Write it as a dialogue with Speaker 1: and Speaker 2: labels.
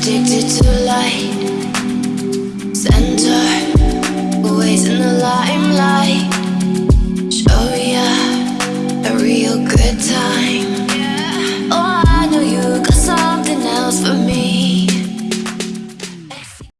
Speaker 1: addicted to light